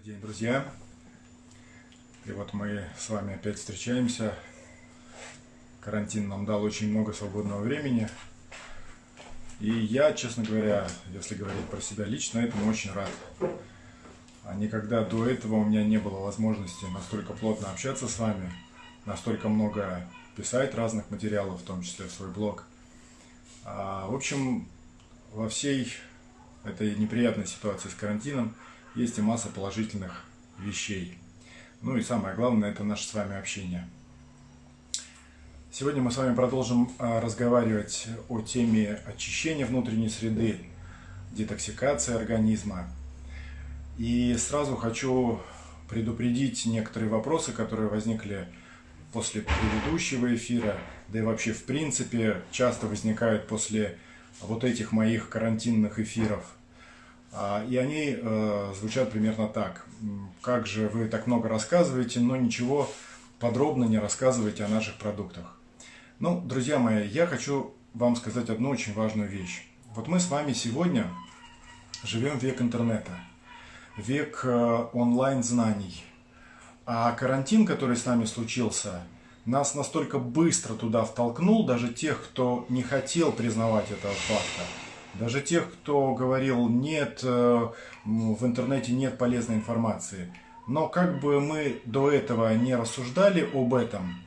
Добрый день, друзья! И вот мы с вами опять встречаемся. Карантин нам дал очень много свободного времени. И я, честно говоря, если говорить про себя лично, этому очень рад. А никогда до этого у меня не было возможности настолько плотно общаться с вами, настолько много писать разных материалов, в том числе в свой блог. А, в общем, во всей этой неприятной ситуации с карантином – есть и масса положительных вещей. Ну и самое главное, это наше с вами общение. Сегодня мы с вами продолжим а, разговаривать о теме очищения внутренней среды, детоксикации организма. И сразу хочу предупредить некоторые вопросы, которые возникли после предыдущего эфира, да и вообще в принципе часто возникают после вот этих моих карантинных эфиров – и они э, звучат примерно так. Как же вы так много рассказываете, но ничего подробно не рассказываете о наших продуктах. Ну, друзья мои, я хочу вам сказать одну очень важную вещь. Вот мы с вами сегодня живем век интернета, век э, онлайн-знаний. А карантин, который с нами случился, нас настолько быстро туда втолкнул, даже тех, кто не хотел признавать этого факта, даже тех, кто говорил, нет, э, в интернете нет полезной информации. Но как бы мы до этого не рассуждали об этом,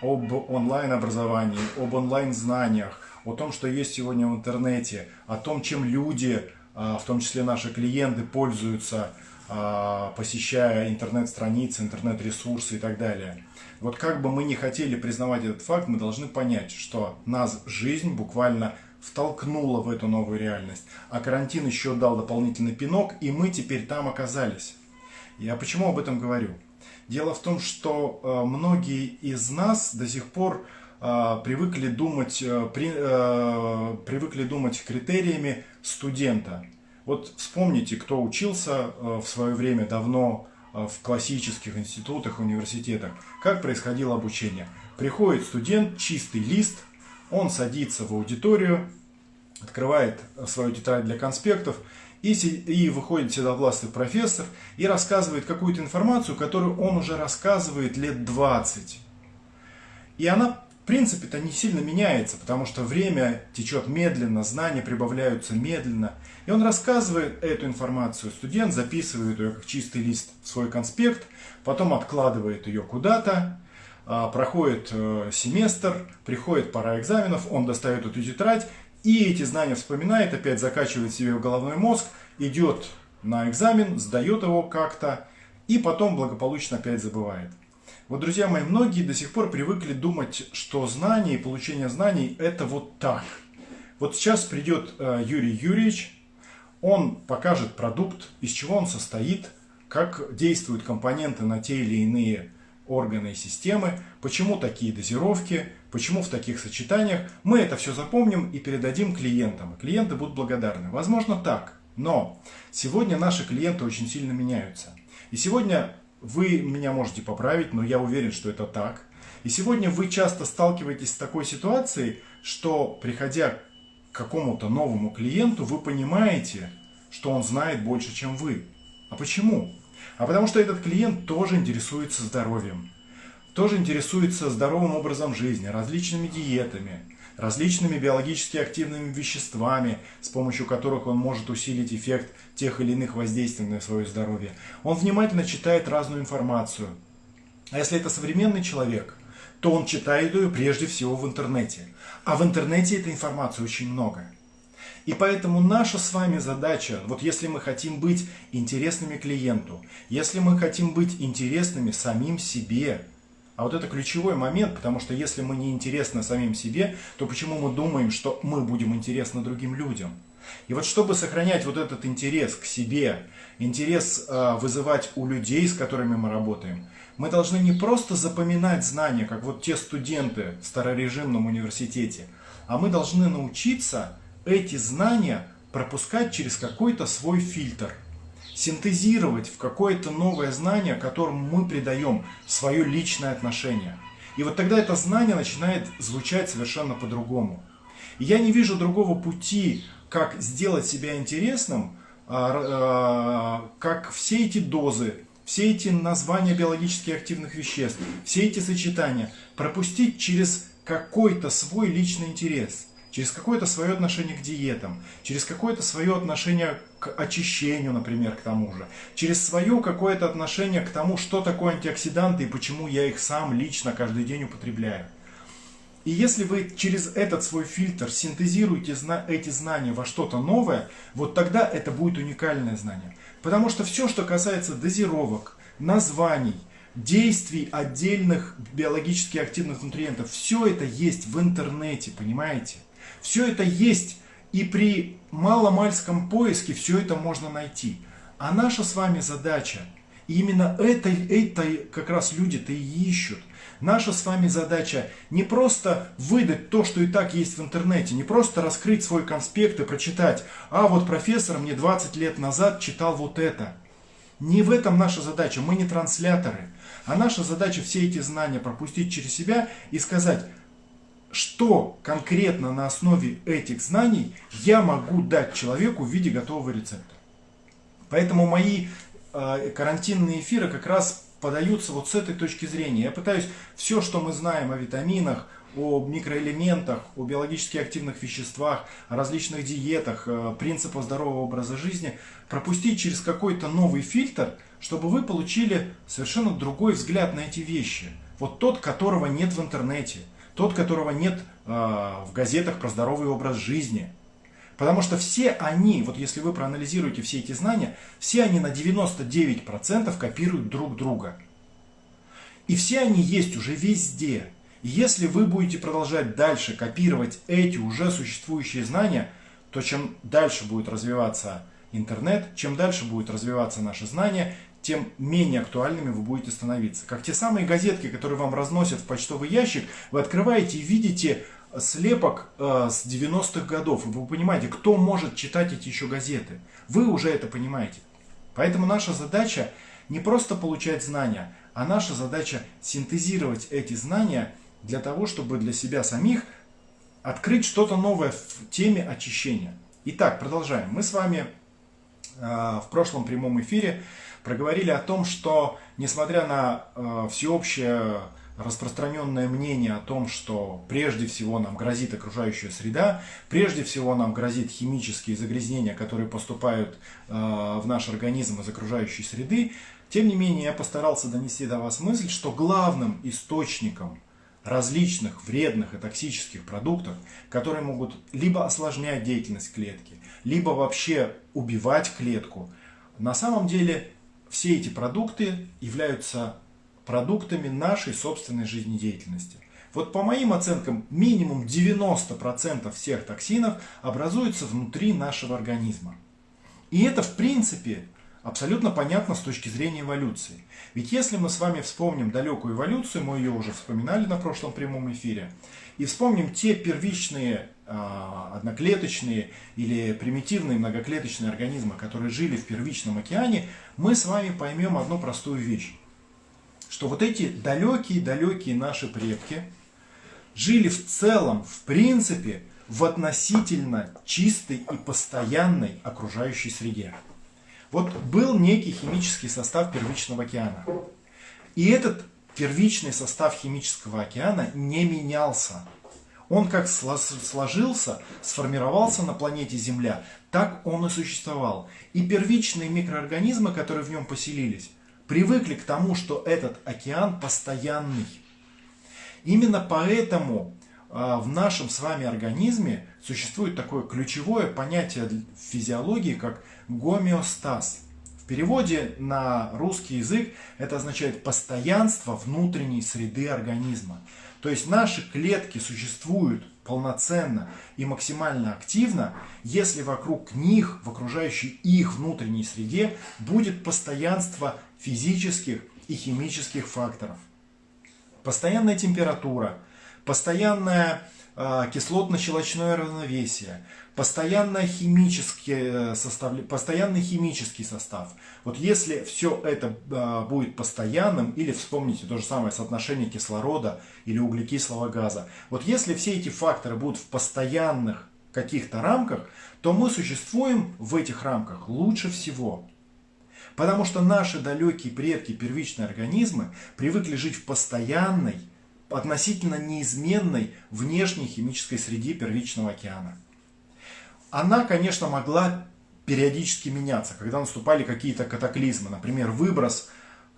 об онлайн-образовании, об онлайн-знаниях, о том, что есть сегодня в интернете, о том, чем люди, а, в том числе наши клиенты, пользуются, а, посещая интернет-страницы, интернет-ресурсы и так далее. Вот как бы мы не хотели признавать этот факт, мы должны понять, что нас жизнь буквально втолкнуло в эту новую реальность. А карантин еще дал дополнительный пинок, и мы теперь там оказались. Я почему об этом говорю? Дело в том, что э, многие из нас до сих пор э, привыкли думать, э, при, привыкли думать критериями студента. Вот вспомните, кто учился в свое время давно в классических институтах, университетах. Как происходило обучение? Приходит студент, чистый лист, он садится в аудиторию, открывает свою тетрадь для конспектов и, и выходит седовластый профессор и рассказывает какую-то информацию, которую он уже рассказывает лет 20. И она, в принципе-то, не сильно меняется, потому что время течет медленно, знания прибавляются медленно. И он рассказывает эту информацию. Студент записывает ее как чистый лист в свой конспект, потом откладывает ее куда-то, проходит э, семестр, приходит пора экзаменов, он достает эту тетрадь и эти знания вспоминает, опять закачивает себе в головной мозг, идет на экзамен, сдает его как-то и потом благополучно опять забывает. Вот, друзья мои, многие до сих пор привыкли думать, что знание и получение знаний это вот так. Вот сейчас придет э, Юрий Юрьевич, он покажет продукт, из чего он состоит, как действуют компоненты на те или иные органы и системы, почему такие дозировки, почему в таких сочетаниях. Мы это все запомним и передадим клиентам. И клиенты будут благодарны. Возможно так, но сегодня наши клиенты очень сильно меняются. И сегодня вы меня можете поправить, но я уверен, что это так. И сегодня вы часто сталкиваетесь с такой ситуацией, что приходя к какому-то новому клиенту, вы понимаете, что он знает больше, чем вы. А почему? А потому что этот клиент тоже интересуется здоровьем, тоже интересуется здоровым образом жизни, различными диетами, различными биологически активными веществами, с помощью которых он может усилить эффект тех или иных воздействий на свое здоровье. Он внимательно читает разную информацию. А если это современный человек, то он читает ее прежде всего в интернете. А в интернете этой информации очень много. И поэтому наша с вами задача, вот если мы хотим быть интересными клиенту, если мы хотим быть интересными самим себе, а вот это ключевой момент, потому что если мы не интересны самим себе, то почему мы думаем, что мы будем интересны другим людям? И вот чтобы сохранять вот этот интерес к себе, интерес э, вызывать у людей, с которыми мы работаем, мы должны не просто запоминать знания, как вот те студенты в старорежимном университете, а мы должны научиться эти знания пропускать через какой-то свой фильтр, синтезировать в какое-то новое знание, которому мы придаем свое личное отношение. И вот тогда это знание начинает звучать совершенно по-другому. Я не вижу другого пути, как сделать себя интересным, как все эти дозы, все эти названия биологически активных веществ, все эти сочетания пропустить через какой-то свой личный интерес, через какое-то свое отношение к диетам, через какое-то свое отношение к очищению, например, к тому же, через свое какое-то отношение к тому, что такое антиоксиданты и почему я их сам лично каждый день употребляю. И если вы через этот свой фильтр синтезируете эти знания во что-то новое, вот тогда это будет уникальное знание. Потому что все, что касается дозировок, названий, действий отдельных биологически активных нутриентов, все это есть в интернете, понимаете? Все это есть, и при маломальском поиске все это можно найти. А наша с вами задача, и именно это, это как раз люди-то и ищут, Наша с вами задача не просто выдать то, что и так есть в интернете, не просто раскрыть свой конспект и прочитать, а вот профессор мне 20 лет назад читал вот это. Не в этом наша задача, мы не трансляторы. А наша задача все эти знания пропустить через себя и сказать, что конкретно на основе этих знаний я могу дать человеку в виде готового рецепта. Поэтому мои э, карантинные эфиры как раз подаются вот с этой точки зрения. Я пытаюсь все, что мы знаем о витаминах, о микроэлементах, о биологически активных веществах, о различных диетах, э, принципах здорового образа жизни, пропустить через какой-то новый фильтр, чтобы вы получили совершенно другой взгляд на эти вещи. Вот тот, которого нет в интернете, тот, которого нет э, в газетах про здоровый образ жизни. Потому что все они, вот если вы проанализируете все эти знания, все они на 99% копируют друг друга. И все они есть уже везде. И если вы будете продолжать дальше копировать эти уже существующие знания, то чем дальше будет развиваться интернет, чем дальше будет развиваться наше знание, тем менее актуальными вы будете становиться. Как те самые газетки, которые вам разносят в почтовый ящик, вы открываете и видите слепок э, с 90-х годов. И вы понимаете, кто может читать эти еще газеты. Вы уже это понимаете. Поэтому наша задача не просто получать знания, а наша задача синтезировать эти знания для того, чтобы для себя самих открыть что-то новое в теме очищения. Итак, продолжаем. Мы с вами э, в прошлом прямом эфире проговорили о том, что несмотря на э, всеобщее распространенное мнение о том, что прежде всего нам грозит окружающая среда, прежде всего нам грозит химические загрязнения, которые поступают э, в наш организм из окружающей среды, тем не менее я постарался донести до вас мысль, что главным источником различных вредных и токсических продуктов, которые могут либо осложнять деятельность клетки, либо вообще убивать клетку, на самом деле все эти продукты являются продуктами нашей собственной жизнедеятельности. Вот по моим оценкам, минимум 90% всех токсинов образуются внутри нашего организма. И это, в принципе, абсолютно понятно с точки зрения эволюции. Ведь если мы с вами вспомним далекую эволюцию, мы ее уже вспоминали на прошлом прямом эфире, и вспомним те первичные одноклеточные или примитивные многоклеточные организмы, которые жили в первичном океане, мы с вами поймем одну простую вещь что вот эти далекие-далекие наши предки жили в целом, в принципе, в относительно чистой и постоянной окружающей среде. Вот был некий химический состав первичного океана. И этот первичный состав химического океана не менялся. Он как сложился, сформировался на планете Земля, так он и существовал. И первичные микроорганизмы, которые в нем поселились, привыкли к тому, что этот океан постоянный. Именно поэтому а, в нашем с вами организме существует такое ключевое понятие в физиологии, как гомеостаз. В переводе на русский язык это означает постоянство внутренней среды организма. То есть наши клетки существуют полноценно и максимально активно, если вокруг них, в окружающей их внутренней среде, будет постоянство физических и химических факторов. Постоянная температура, постоянное э, кислотно-щелочное равновесие, постоянный химический, э, состав, постоянный химический состав. Вот если все это э, будет постоянным, или вспомните то же самое соотношение кислорода или углекислого газа, вот если все эти факторы будут в постоянных каких-то рамках, то мы существуем в этих рамках лучше всего. Потому что наши далекие предки, первичные организмы, привыкли жить в постоянной, относительно неизменной внешней химической среде первичного океана. Она, конечно, могла периодически меняться, когда наступали какие-то катаклизмы, например, выброс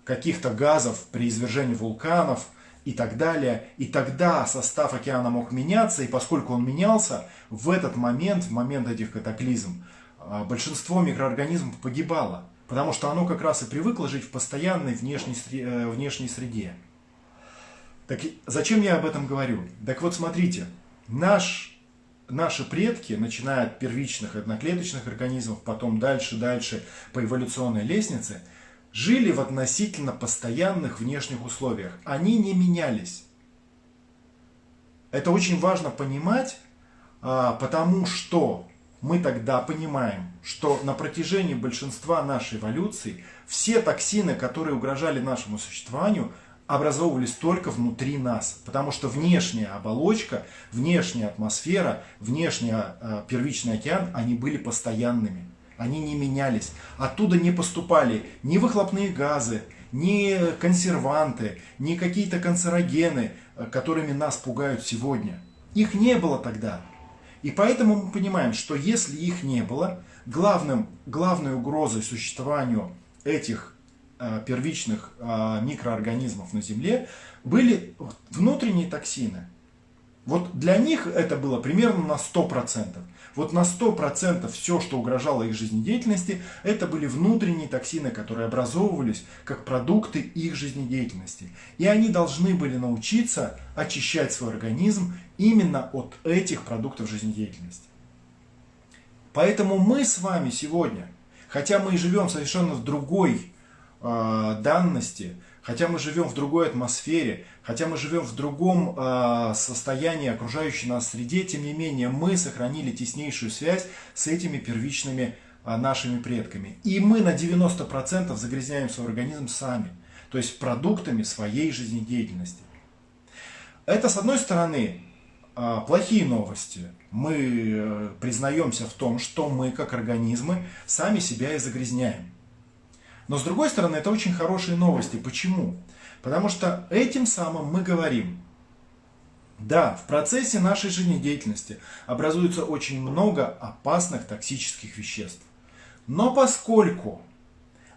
каких-то газов при извержении вулканов и так далее. И тогда состав океана мог меняться, и поскольку он менялся, в этот момент, в момент этих катаклизм, а, большинство микроорганизмов погибало, потому что оно как раз и привыкло жить в постоянной внешней, э, внешней среде. Так зачем я об этом говорю? Так вот смотрите, наш, наши предки, начиная от первичных одноклеточных организмов, потом дальше, дальше по эволюционной лестнице, жили в относительно постоянных внешних условиях. Они не менялись. Это очень важно понимать, а, потому что мы тогда понимаем, что на протяжении большинства нашей эволюции все токсины, которые угрожали нашему существованию, образовывались только внутри нас, потому что внешняя оболочка, внешняя атмосфера, внешний э, первичный океан, они были постоянными, они не менялись. Оттуда не поступали ни выхлопные газы, ни консерванты, ни какие-то канцерогены, э, которыми нас пугают сегодня. Их не было тогда. И поэтому мы понимаем, что если их не было, главным, главной угрозой существованию этих первичных э, микроорганизмов на Земле были внутренние токсины. Вот для них это было примерно на 100%. Вот на 100% все, что угрожало их жизнедеятельности, это были внутренние токсины, которые образовывались как продукты их жизнедеятельности. И они должны были научиться очищать свой организм именно от этих продуктов жизнедеятельности. Поэтому мы с вами сегодня, хотя мы и живем совершенно в другой э, данности, хотя мы живем в другой атмосфере, хотя мы живем в другом э, состоянии окружающей нас среде, тем не менее мы сохранили теснейшую связь с этими первичными э, нашими предками. И мы на 90% загрязняем свой организм сами, то есть продуктами своей жизнедеятельности. Это, с одной стороны, плохие новости. Мы э, признаемся в том, что мы, как организмы, сами себя и загрязняем. Но с другой стороны, это очень хорошие новости. Почему? Потому что этим самым мы говорим, да, в процессе нашей жизнедеятельности образуется очень много опасных токсических веществ. Но поскольку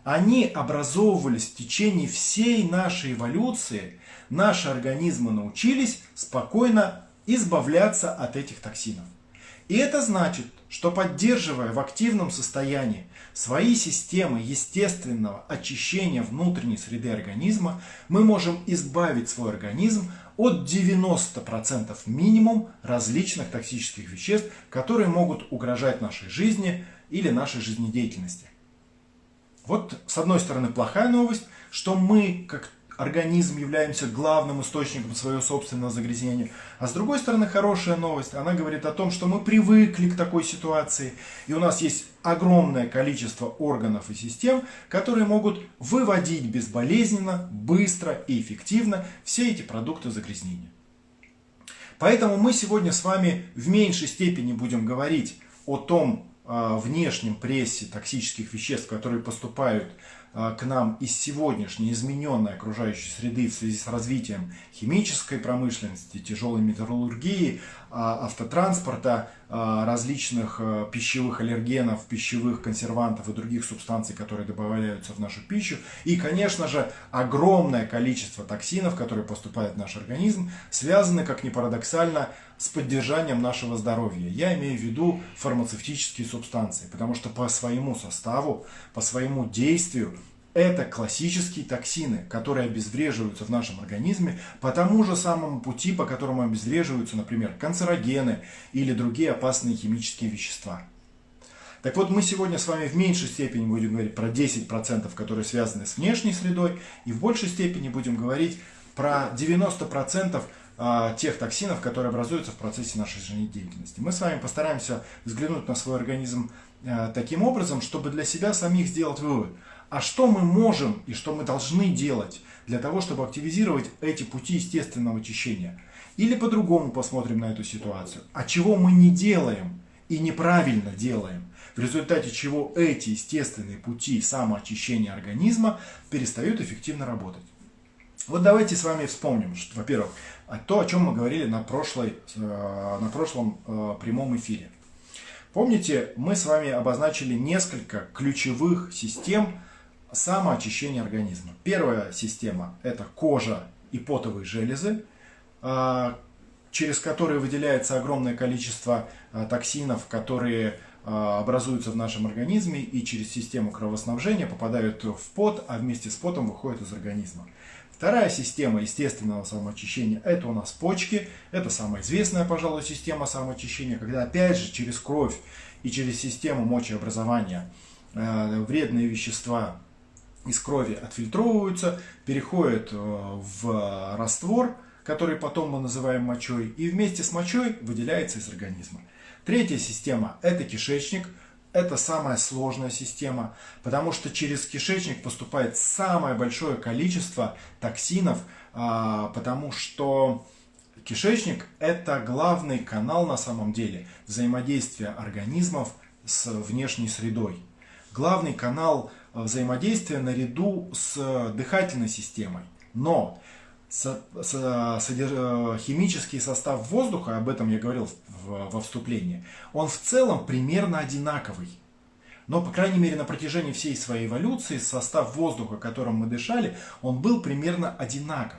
они образовывались в течение всей нашей эволюции, наши организмы научились спокойно избавляться от этих токсинов. И это значит, что поддерживая в активном состоянии свои системы естественного очищения внутренней среды организма, мы можем избавить свой организм от 90% минимум различных токсических веществ, которые могут угрожать нашей жизни или нашей жизнедеятельности. Вот с одной стороны плохая новость, что мы как организм являемся главным источником своего собственного загрязнения. А с другой стороны, хорошая новость, она говорит о том, что мы привыкли к такой ситуации, и у нас есть огромное количество органов и систем, которые могут выводить безболезненно, быстро и эффективно все эти продукты загрязнения. Поэтому мы сегодня с вами в меньшей степени будем говорить о том э, внешнем прессе токсических веществ, которые поступают к нам из сегодняшней измененной окружающей среды в связи с развитием химической промышленности, тяжелой металлургии, а, автотранспорта, а, различных пищевых аллергенов, пищевых консервантов и других субстанций, которые добавляются в нашу пищу. И, конечно же, огромное количество токсинов, которые поступают в наш организм, связаны, как ни парадоксально, с поддержанием нашего здоровья. Я имею в виду фармацевтические субстанции, потому что по своему составу, по своему действию это классические токсины, которые обезвреживаются в нашем организме по тому же самому пути, по которому обезвреживаются, например, канцерогены или другие опасные химические вещества. Так вот, мы сегодня с вами в меньшей степени будем говорить про 10%, которые связаны с внешней средой, и в большей степени будем говорить про 90% а, тех токсинов, которые образуются в процессе нашей жизнедеятельности. Мы с вами постараемся взглянуть на свой организм а, таким образом, чтобы для себя самих сделать вывод – а что мы можем и что мы должны делать для того, чтобы активизировать эти пути естественного очищения? Или по-другому посмотрим на эту ситуацию. А чего мы не делаем и неправильно делаем, в результате чего эти естественные пути самоочищения организма перестают эффективно работать. Вот давайте с вами вспомним, во-первых, то, о чем мы говорили на, прошлой, э, на прошлом э, прямом эфире. Помните, мы с вами обозначили несколько ключевых систем самоочищения организма. Первая система – это кожа и потовые железы, э, через которые выделяется огромное количество токсинов, которые образуются в нашем организме и через систему кровоснабжения попадают в пот, а вместе с потом выходят из организма. Вторая система естественного самоочищения – это у нас почки. Это самая известная, пожалуй, система самоочищения, когда опять же через кровь и через систему мочеобразования вредные вещества из крови отфильтровываются, переходят э, в раствор, который потом мы называем мочой, и вместе с мочой выделяется из организма. Третья система – это кишечник – это самая сложная система, потому что через кишечник поступает самое большое количество токсинов, а, потому что кишечник – это главный канал на самом деле взаимодействия организмов с внешней средой. Главный канал взаимодействия наряду с дыхательной системой. Но химический состав воздуха, об этом я говорил во вступлении, он в целом примерно одинаковый. Но, по крайней мере, на протяжении всей своей эволюции состав воздуха, которым мы дышали, он был примерно одинаков.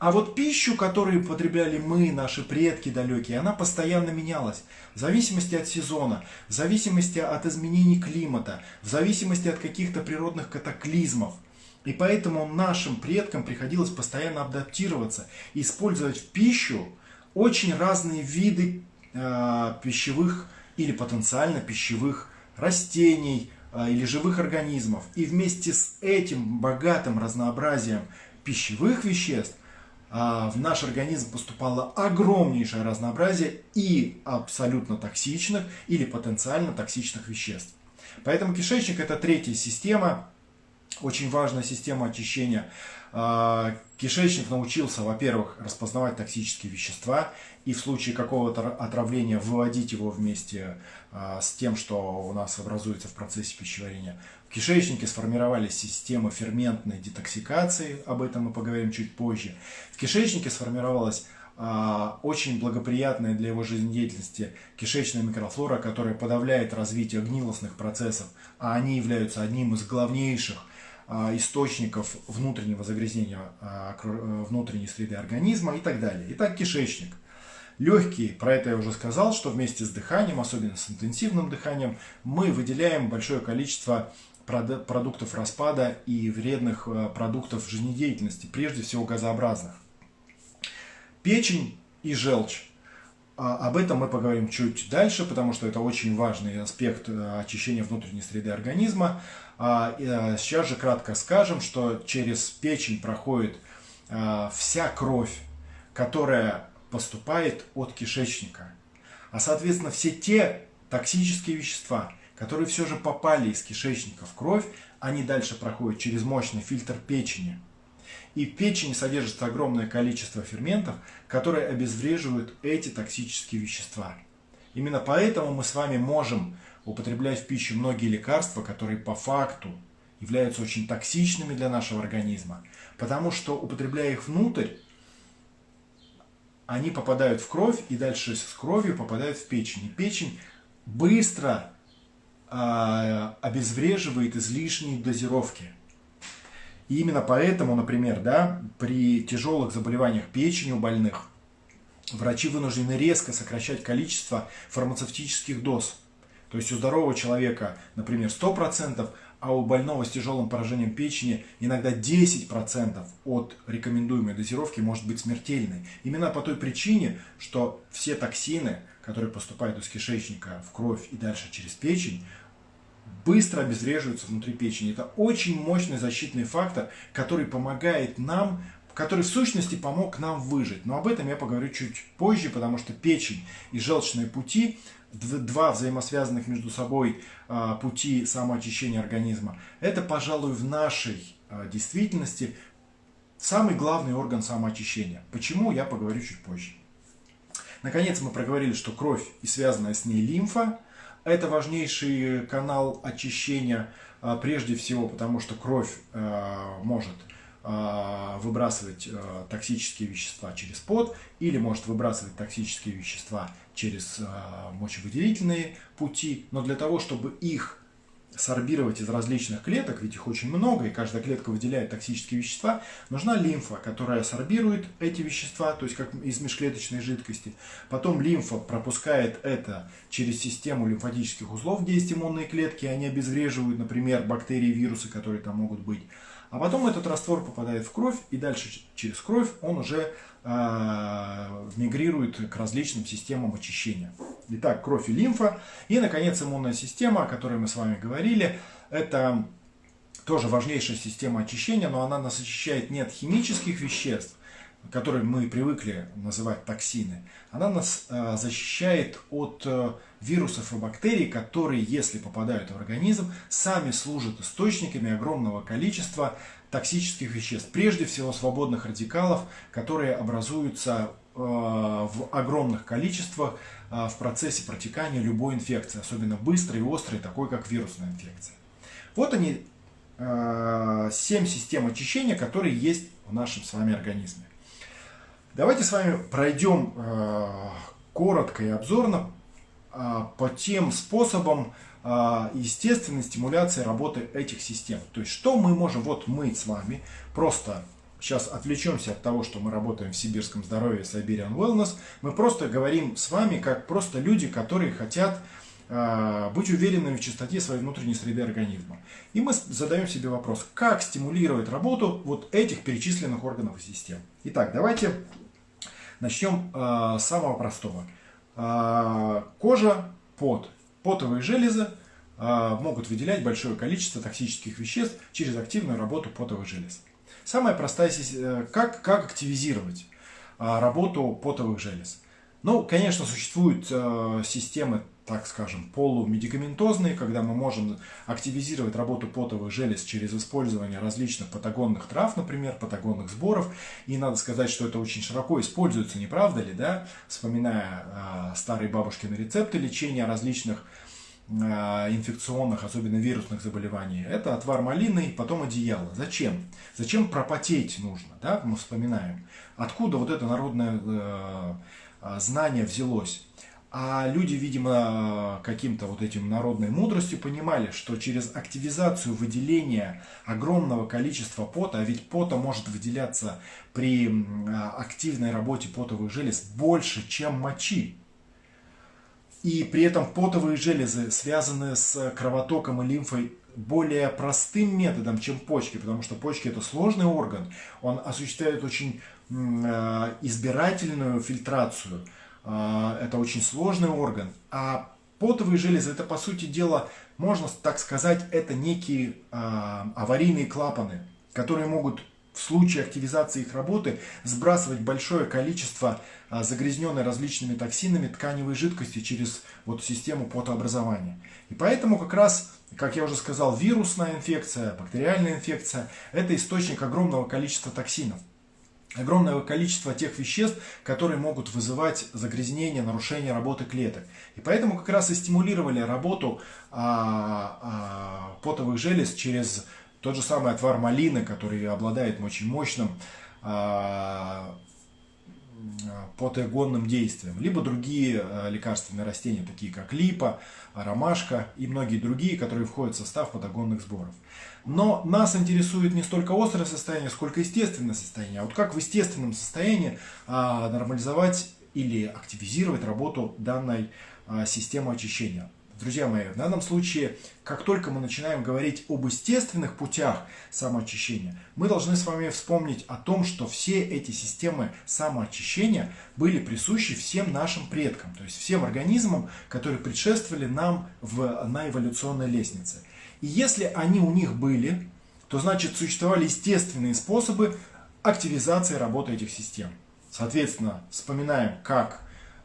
А вот пищу, которую потребляли мы, наши предки далекие, она постоянно менялась. В зависимости от сезона, в зависимости от изменений климата, в зависимости от каких-то природных катаклизмов – и поэтому нашим предкам приходилось постоянно адаптироваться использовать в пищу очень разные виды э, пищевых или потенциально пищевых растений э, или живых организмов. И вместе с этим богатым разнообразием пищевых веществ в наш организм поступало огромнейшее разнообразие и абсолютно токсичных или потенциально токсичных веществ. Поэтому кишечник это третья система, очень важная система очищения. А, кишечник научился, во-первых, распознавать токсические вещества и в случае какого-то отравления выводить его вместе а, с тем, что у нас образуется в процессе пищеварения. В кишечнике сформировались системы ферментной детоксикации, об этом мы поговорим чуть позже. В кишечнике сформировалась а, очень благоприятная для его жизнедеятельности кишечная микрофлора, которая подавляет развитие гнилостных процессов, а они являются одним из главнейших а, источников внутреннего загрязнения а, внутренней среды организма и так далее. Итак, кишечник. Легкие, про это я уже сказал, что вместе с дыханием, особенно с интенсивным дыханием, мы выделяем большое количество продуктов распада и вредных э, продуктов жизнедеятельности, прежде всего газообразных. Печень и желчь. А, об этом мы поговорим чуть дальше, потому что это очень важный аспект э, очищения внутренней среды организма. А, а, сейчас же кратко скажем, что через печень проходит вся кровь, которая поступает от кишечника. А соответственно все те токсические вещества, которые все же попали из кишечника в кровь, они дальше проходят через мощный фильтр печени. И в печени содержится огромное количество ферментов, которые обезвреживают эти токсические вещества. Именно поэтому мы с вами можем употреблять в пищу многие лекарства, которые по факту являются очень токсичными для нашего организма, потому что употребляя их внутрь, они попадают в кровь и дальше с кровью попадают в печень. И печень быстро обезвреживает излишние дозировки. И именно поэтому, например, да, при тяжелых заболеваниях печени у больных врачи вынуждены резко сокращать количество фармацевтических доз. То есть у здорового человека, например, 100%, а у больного с тяжелым поражением печени иногда 10% от рекомендуемой дозировки может быть смертельной. Именно по той причине, что все токсины, которые поступают из кишечника в кровь и дальше через печень, быстро обезвреживаются внутри печени. Это очень мощный защитный фактор, который помогает нам который в сущности помог нам выжить. Но об этом я поговорю чуть позже, потому что печень и желчные пути два взаимосвязанных между собой а, пути самоочищения организма, это, пожалуй, в нашей а, действительности самый главный орган самоочищения. Почему, я поговорю чуть позже. Наконец мы проговорили, что кровь и связанная с ней лимфа – это важнейший канал очищения, а, прежде всего потому, что кровь а, может а, выбрасывать токсические вещества через пот или может выбрасывать токсические вещества через мочевыделительные пути, но для того, чтобы их сорбировать из различных клеток, ведь их очень много, и каждая клетка выделяет токсические вещества, нужна лимфа, которая сорбирует эти вещества, то есть как из межклеточной жидкости. Потом лимфа пропускает это через систему лимфатических узлов, где есть иммунные клетки, они обезвреживают, например, бактерии, вирусы, которые там могут быть. А потом этот раствор попадает в кровь, и дальше через кровь он уже мигрирует к различным системам очищения. Итак, кровь и лимфа. И, наконец, иммунная система, о которой мы с вами говорили. Это тоже важнейшая система очищения, но она нас очищает не от химических веществ, которые мы привыкли называть токсины. Она нас э, защищает от э, вирусов и бактерий, которые, если попадают в организм, сами служат источниками огромного количества токсических веществ. Прежде всего свободных радикалов, которые образуются э, в огромных количествах в процессе протекания любой инфекции, особенно быстрой и острой, такой как вирусная инфекция. Вот они, 7 систем очищения, которые есть в нашем с вами организме. Давайте с вами пройдем коротко и обзорно по тем способам естественной стимуляции работы этих систем. То есть, что мы можем, вот мы с вами, просто сейчас отвлечемся от того, что мы работаем в сибирском здоровье, Siberian Wellness, мы просто говорим с вами, как просто люди, которые хотят а, быть уверенными в чистоте своей внутренней среды организма. И мы задаем себе вопрос, как стимулировать работу вот этих перечисленных органов и систем. Итак, давайте начнем с самого простого. А, кожа, пот. Потовые железы а, могут выделять большое количество токсических веществ через активную работу потовых желез. Самая простая э, как, как активизировать а, работу потовых желез. Ну, конечно, существуют э, системы так скажем, полумедикаментозные, когда мы можем активизировать работу потовых желез через использование различных патагонных трав, например, патагонных сборов. И надо сказать, что это очень широко используется, не правда ли, да? Вспоминая э, старые бабушкины рецепты лечения различных э, инфекционных, особенно вирусных заболеваний. Это отвар малины, потом одеяло. Зачем? Зачем пропотеть нужно, да? Мы вспоминаем. Откуда вот это народное э, знание взялось? А люди, видимо, каким-то вот этим народной мудростью понимали, что через активизацию выделения огромного количества пота, а ведь пота может выделяться при активной работе потовых желез больше, чем мочи. И при этом потовые железы связаны с кровотоком и лимфой более простым методом, чем почки, потому что почки это сложный орган, он осуществляет очень а, избирательную фильтрацию – а, это очень сложный орган. А потовые железы, это по сути дела, можно так сказать, это некие а, аварийные клапаны, которые могут в случае активизации их работы сбрасывать большое количество а, загрязненной различными токсинами тканевой жидкости через вот систему потообразования. И поэтому как раз, как я уже сказал, вирусная инфекция, бактериальная инфекция – это источник огромного количества токсинов огромное количество тех веществ, которые могут вызывать загрязнение, нарушение работы клеток. И поэтому как раз и стимулировали работу а, а, потовых желез через тот же самый отвар малины, который обладает очень мощным а, потоэгонным действием, либо другие а, лекарственные растения, такие как липа, ромашка и многие другие, которые входят в состав патагонных сборов. Но нас интересует не столько острое состояние, сколько естественное состояние. А вот как в естественном состоянии а, нормализовать или активизировать работу данной а, системы очищения. Друзья мои, в данном случае, как только мы начинаем говорить об естественных путях самоочищения, мы должны с вами вспомнить о том, что все эти системы самоочищения были присущи всем нашим предкам, то есть всем организмам, которые предшествовали нам в, на эволюционной лестнице. И если они у них были, то значит существовали естественные способы активизации работы этих систем. Соответственно, вспоминаем, как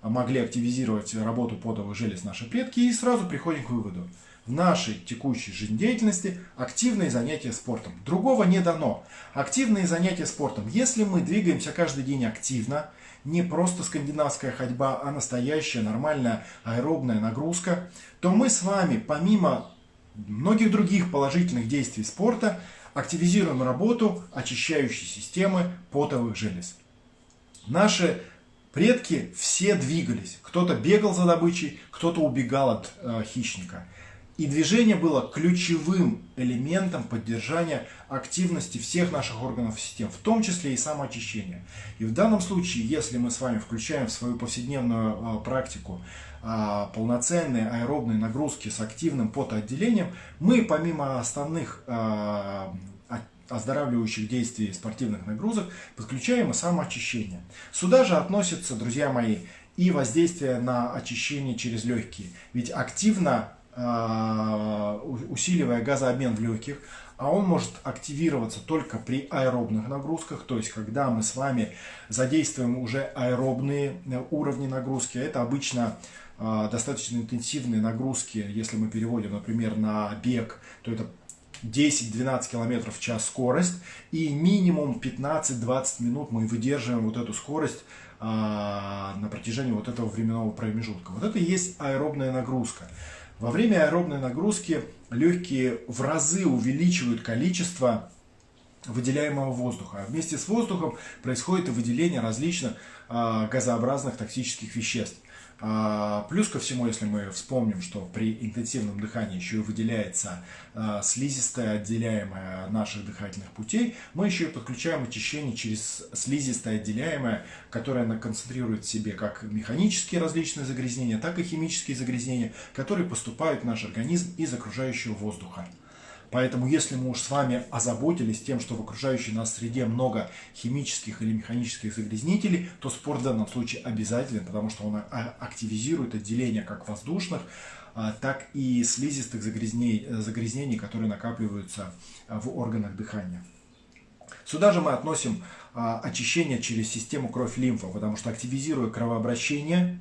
могли активизировать работу потовых желез наши предки и сразу приходим к выводу. В нашей текущей жизнедеятельности активные занятия спортом. Другого не дано. Активные занятия спортом. Если мы двигаемся каждый день активно, не просто скандинавская ходьба, а настоящая нормальная аэробная нагрузка, то мы с вами, помимо многих других положительных действий спорта, активизируем работу очищающей системы потовых желез. Наши предки все двигались. Кто-то бегал за добычей, кто-то убегал от э, хищника. И движение было ключевым элементом поддержания активности всех наших органов систем, в том числе и самоочищения. И в данном случае, если мы с вами включаем в свою повседневную э, практику э, полноценные аэробные нагрузки с активным потоотделением, мы помимо основных э, оздоравливающих действий спортивных нагрузок подключаем и самоочищение. Сюда же относятся, друзья мои, и воздействие на очищение через легкие. Ведь активно э, усиливая газообмен в легких, а он может активироваться только при аэробных нагрузках, то есть когда мы с вами задействуем уже аэробные э, уровни нагрузки. Это обычно э, достаточно интенсивные нагрузки, если мы переводим, например, на бег, то это 10-12 км в час скорость и минимум 15-20 минут мы выдерживаем вот эту скорость а, на протяжении вот этого временного промежутка. Вот это и есть аэробная нагрузка. Во время аэробной нагрузки легкие в разы увеличивают количество выделяемого воздуха. А вместе с воздухом происходит и выделение различных а, газообразных токсических веществ. А, плюс ко всему, если мы вспомним, что при интенсивном дыхании еще и выделяется а, слизистая, отделяемая наших дыхательных путей, мы еще и подключаем очищение через слизистое отделяемое, которое концентрирует в себе как механические различные загрязнения, так и химические загрязнения, которые поступают в наш организм из окружающего воздуха. Поэтому, если мы уж с вами озаботились тем, что в окружающей нас среде много химических или механических загрязнителей, то спорт в данном случае обязателен, потому что он а, активизирует отделение как воздушных, а, так и слизистых загрязнений, загрязнений, которые накапливаются а, в органах дыхания. Сюда же мы относим очищение через систему кровь-лимфа, потому что активизируя кровообращение,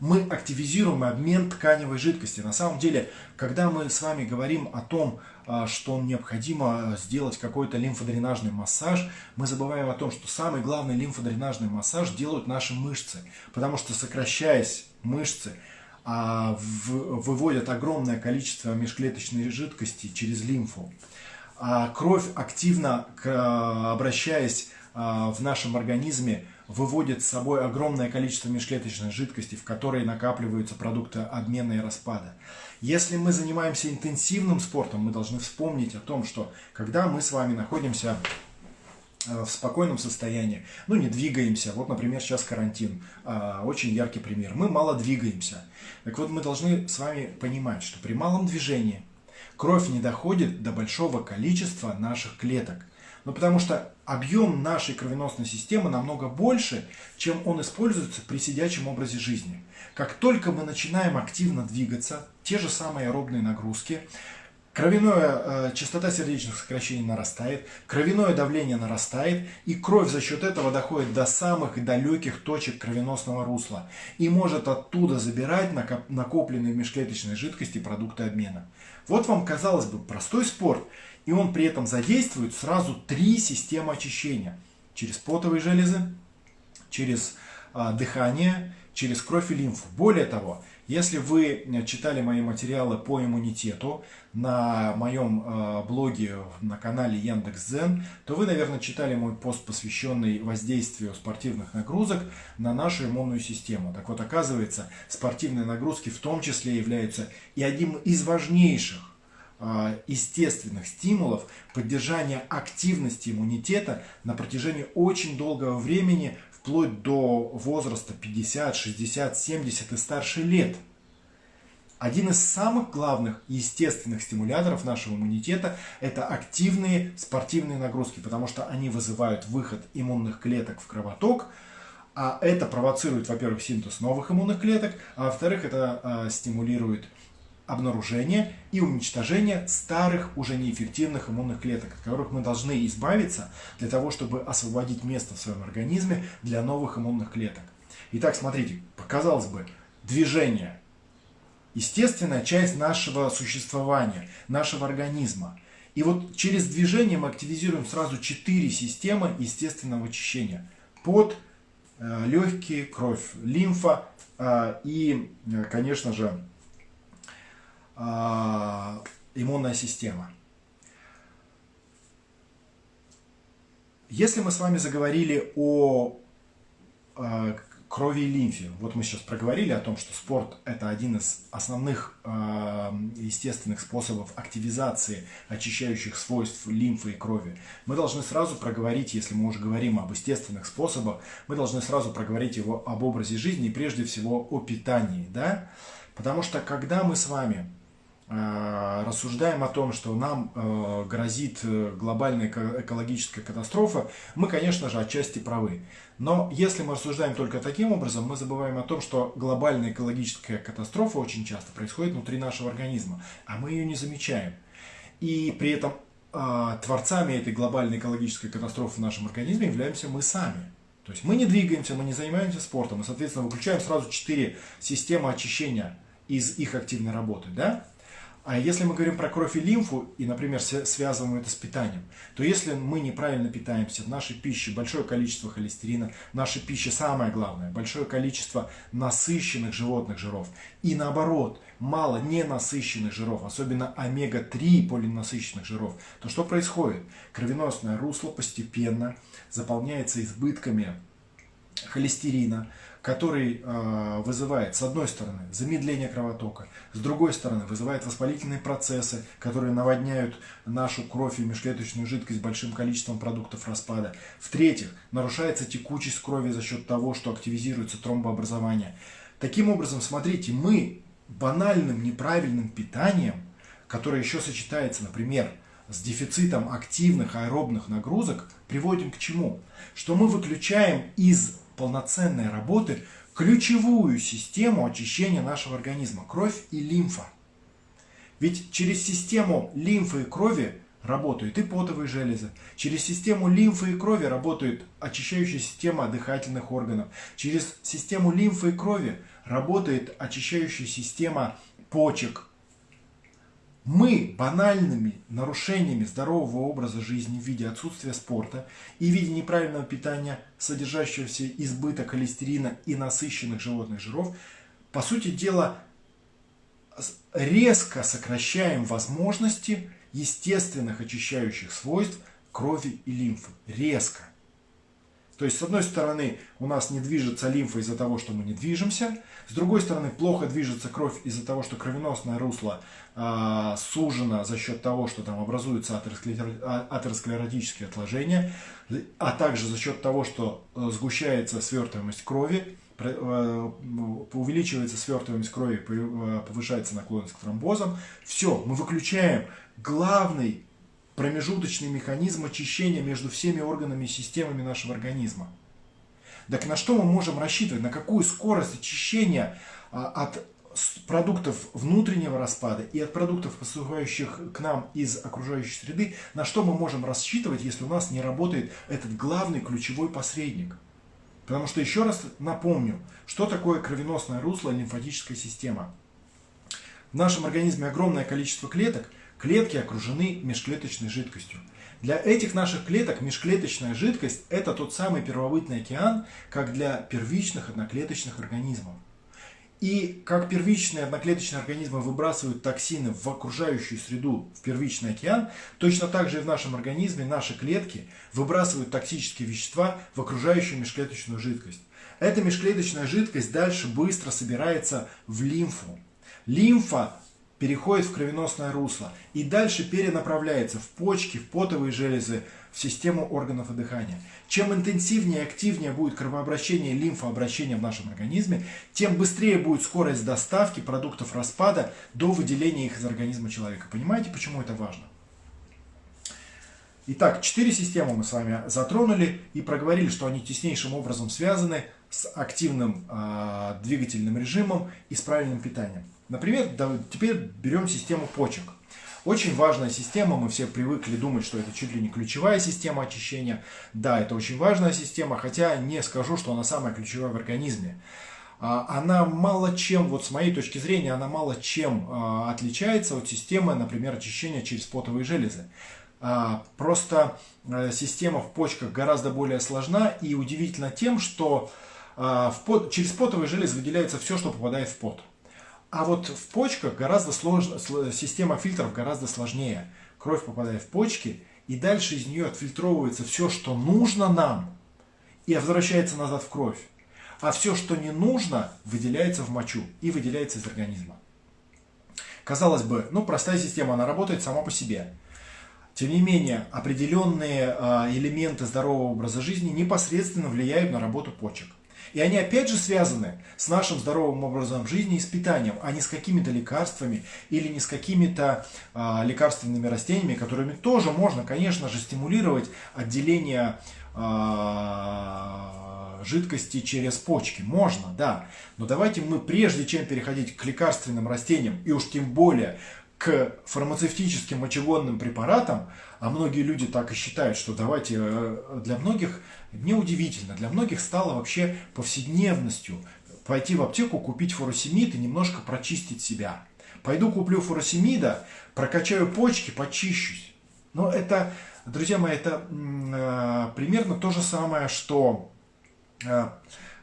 мы активизируем обмен тканевой жидкости. На самом деле, когда мы с вами говорим о том, а, что необходимо сделать какой-то лимфодренажный массаж, мы забываем о том, что самый главный лимфодренажный массаж делают наши мышцы. Потому что сокращаясь мышцы, а, выводят огромное количество межклеточной жидкости через лимфу. А кровь активно, обращаясь в нашем организме, выводит с собой огромное количество межклеточной жидкости, в которой накапливаются продукты обмена и распада. Если мы занимаемся интенсивным спортом, мы должны вспомнить о том, что когда мы с вами находимся э, в спокойном состоянии, ну не двигаемся, вот, например, сейчас карантин, а, очень яркий пример, мы мало двигаемся. Так вот, мы должны с вами понимать, что при малом движении кровь не доходит до большого количества наших клеток. Ну, потому что объем нашей кровеносной системы намного больше, чем он используется при сидячем образе жизни. Как только мы начинаем активно двигаться, те же самые аэробные нагрузки, Кровяная э, частота сердечных сокращений нарастает, кровяное давление нарастает, и кровь за счет этого доходит до самых далеких точек кровеносного русла и может оттуда забирать накопленные в межклеточной жидкости продукты обмена. Вот вам, казалось бы, простой спорт, и он при этом задействует сразу три системы очищения. Через потовые железы, через а, дыхание, через кровь и лимфу. Более того, если вы читали мои материалы по иммунитету на моем э, блоге на канале Яндекс.Зен, то вы, наверное, читали мой пост, посвященный воздействию спортивных нагрузок на нашу иммунную систему. Так вот, оказывается, спортивные нагрузки в том числе являются и одним из важнейших естественных стимулов поддержания активности иммунитета на протяжении очень долгого времени, вплоть до возраста 50, 60, 70 и старше лет. Один из самых главных естественных стимуляторов нашего иммунитета – это активные спортивные нагрузки, потому что они вызывают выход иммунных клеток в кровоток, а это провоцирует, во-первых, синтез новых иммунных клеток, а во-вторых, это э, стимулирует обнаружение и уничтожение старых, уже неэффективных иммунных клеток, от которых мы должны избавиться для того, чтобы освободить место в своем организме для новых иммунных клеток. Итак, смотрите, показалось бы, движение – естественная часть нашего существования, нашего организма. И вот через движение мы активизируем сразу четыре системы естественного очищения. Под, легкие, кровь, лимфа и, конечно же, иммунная система. Если мы с вами заговорили о э, крови и лимфе, вот мы сейчас проговорили о том, что спорт это один из основных э, естественных способов активизации очищающих свойств лимфы и крови, мы должны сразу проговорить, если мы уже говорим об естественных способах, мы должны сразу проговорить его об образе жизни и прежде всего о питании, да? Потому что когда мы с вами рассуждаем о том, что нам э, грозит э, глобальная экологическая катастрофа, мы, конечно же, отчасти правы. Но если мы рассуждаем только таким образом, мы забываем о том, что глобальная экологическая катастрофа очень часто происходит внутри нашего организма, а мы ее не замечаем. И при этом творцами этой глобальной экологической катастрофы в нашем организме являемся мы сами. То есть мы не двигаемся, мы не занимаемся спортом, мы, соответственно, выключаем сразу четыре системы очищения из их активной работы. Да? А если мы говорим про кровь и лимфу, и, например, связываем это с питанием, то если мы неправильно питаемся, в нашей пище большое количество холестерина, в нашей пище самое главное, большое количество насыщенных животных жиров, и наоборот, мало ненасыщенных жиров, особенно омега-3 полинасыщенных жиров, то что происходит? Кровеносное русло постепенно заполняется избытками холестерина, который э, вызывает, с одной стороны, замедление кровотока, с другой стороны, вызывает воспалительные процессы, которые наводняют нашу кровь и межклеточную жидкость большим количеством продуктов распада. В-третьих, нарушается текучесть крови за счет того, что активизируется тромбообразование. Таким образом, смотрите, мы банальным неправильным питанием, которое еще сочетается, например, с дефицитом активных аэробных нагрузок, приводим к чему? Что мы выключаем из полноценной работы ключевую систему очищения нашего организма – кровь и лимфа. Ведь через систему лимфы и крови работают и потовые железы. Через систему лимфы и крови работает очищающая система дыхательных органов. Через систему лимфы и крови работает очищающая система почек, мы банальными нарушениями здорового образа жизни в виде отсутствия спорта и в виде неправильного питания, содержащегося избыток холестерина и насыщенных животных жиров, по сути дела, резко сокращаем возможности естественных очищающих свойств крови и лимфы. Резко. То есть, с одной стороны, у нас не движется лимфа из-за того, что мы не движемся. С другой стороны, плохо движется кровь из-за того, что кровеносное русло э, сужено за счет того, что там образуются а, атеросклеротические отложения, а также за счет того, что э, сгущается свертываемость крови, э, увеличивается свертываемость крови, э, повышается наклонность к тромбозам. Все, мы выключаем главный промежуточный механизм очищения между всеми органами и системами нашего организма. Так на что мы можем рассчитывать? На какую скорость очищения а, от продуктов внутреннего распада и от продуктов, поступающих к нам из окружающей среды, на что мы можем рассчитывать, если у нас не работает этот главный ключевой посредник? Потому что, еще раз напомню, что такое кровеносное русло лимфатическая система. В нашем организме огромное количество клеток, Клетки окружены межклеточной жидкостью. Для этих наших клеток межклеточная жидкость – это тот самый первобытный океан, как для первичных одноклеточных организмов. И как первичные одноклеточные организмы выбрасывают токсины в окружающую среду, в первичный океан, точно так же и в нашем организме наши клетки выбрасывают токсические вещества в окружающую межклеточную жидкость. Эта межклеточная жидкость дальше быстро собирается в лимфу. Лимфа переходит в кровеносное русло и дальше перенаправляется в почки, в потовые железы, в систему органов дыхания. Чем интенсивнее и активнее будет кровообращение и лимфообращение в нашем организме, тем быстрее будет скорость доставки продуктов распада до выделения их из организма человека. Понимаете, почему это важно? Итак, четыре системы мы с вами затронули и проговорили, что они теснейшим образом связаны с активным э, двигательным режимом и с правильным питанием. Например, теперь берем систему почек. Очень важная система, мы все привыкли думать, что это чуть ли не ключевая система очищения. Да, это очень важная система, хотя не скажу, что она самая ключевая в организме. А, она мало чем, вот с моей точки зрения, она мало чем а, отличается от системы, например, очищения через потовые железы. А, просто э, система в почках гораздо более сложна и удивительно тем, что через потовые железы выделяется все, что попадает в пот. А вот в почках гораздо сложно, система фильтров гораздо сложнее. Кровь попадает в почки, и дальше из нее отфильтровывается все, что нужно нам, и возвращается назад в кровь. А все, что не нужно, выделяется в мочу и выделяется из организма. Казалось бы, ну простая система, она работает сама по себе. Тем не менее, определенные а, элементы здорового образа жизни непосредственно влияют на работу почек. И они опять же связаны с нашим здоровым образом жизни и с питанием, а не с какими-то лекарствами или не с какими-то а, лекарственными растениями, которыми тоже можно, конечно же, стимулировать отделение а, жидкости через почки. Можно, да. Но давайте мы, прежде чем переходить к лекарственным растениям, и уж тем более к фармацевтическим мочегонным препаратам, а многие люди так и считают, что давайте э, для многих неудивительно, для многих стало вообще повседневностью пойти в аптеку, купить фуросемид и немножко прочистить себя. Пойду куплю фуросемида, прокачаю почки, почищусь. Но это, друзья мои, это э, примерно то же самое, что, э,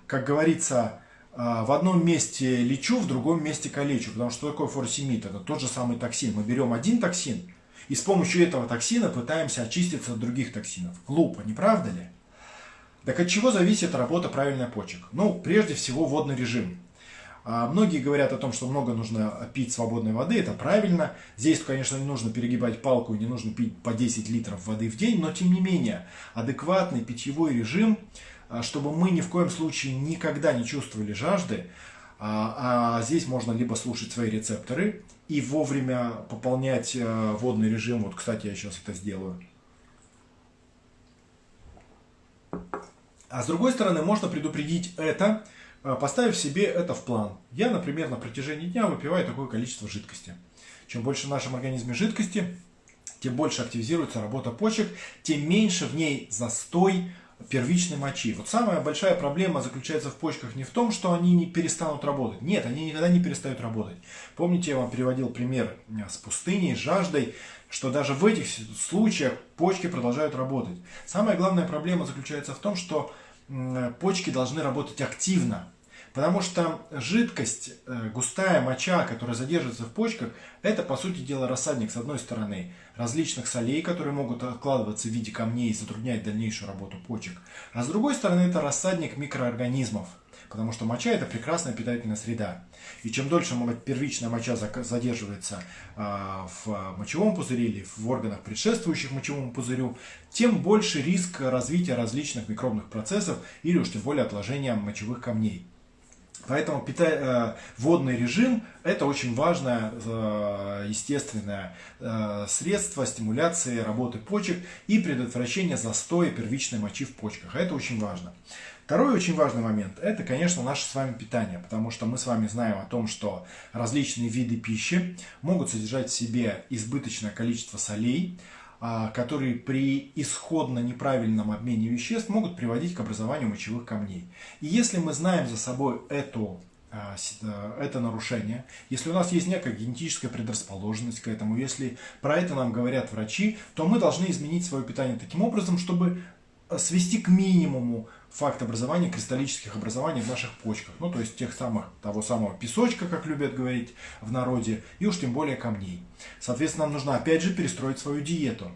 как говорится, э, в одном месте лечу, в другом месте калечу. Потому что такое фуросемид? Это тот же самый токсин. Мы берем один токсин, и с помощью этого токсина пытаемся очиститься от других токсинов. Глупо, не правда ли? Так от чего зависит работа правильной почек? Ну, прежде всего, водный режим. А многие говорят о том, что много нужно пить свободной воды, это правильно. Здесь, конечно, не нужно перегибать палку, не нужно пить по 10 литров воды в день, но тем не менее, адекватный питьевой режим, а, чтобы мы ни в коем случае никогда не чувствовали жажды, а, а здесь можно либо слушать свои рецепторы и вовремя пополнять э, водный режим. Вот, кстати, я сейчас это сделаю. А с другой стороны, можно предупредить это, э, поставив себе это в план. Я, например, на протяжении дня выпиваю такое количество жидкости. Чем больше в нашем организме жидкости, тем больше активизируется работа почек, тем меньше в ней застой первичной мочи. Вот самая большая проблема заключается в почках не в том, что они не перестанут работать. Нет, они никогда не перестают работать. Помните, я вам приводил пример э, с пустыней, с жаждой, что даже в этих случаях почки продолжают работать. Самая главная проблема заключается в том, что почки должны работать активно. Потому что жидкость, э, густая моча, которая задерживается в почках, это, по сути дела, рассадник, с одной стороны, различных солей, которые могут откладываться в виде камней и затруднять дальнейшую работу почек. А с другой стороны, это рассадник микроорганизмов – Потому что моча это прекрасная питательная среда. И чем дольше первичная моча задерживается а, в мочевом пузыре или в органах, предшествующих мочевому пузырю, тем больше риск развития различных микробных процессов или уж тем более отложения мочевых камней. Поэтому пита... Э, водный режим – это очень важное э, естественное э, средство стимуляции работы почек и предотвращения застоя первичной мочи в почках. Это очень важно. Второй очень важный момент – это, конечно, наше с вами питание, потому что мы с вами знаем о том, что различные виды пищи могут содержать в себе избыточное количество солей, которые при исходно неправильном обмене веществ могут приводить к образованию мочевых камней. И если мы знаем за собой эту а, а, это нарушение, если у нас есть некая генетическая предрасположенность к этому, если про это нам говорят врачи, то мы должны изменить свое питание таким образом, чтобы свести к минимуму факт образования кристаллических образований в наших почках. Ну, то есть тех самых, того самого песочка, как любят говорить в народе, и уж тем более камней. Соответственно, нам нужно опять же перестроить свою диету.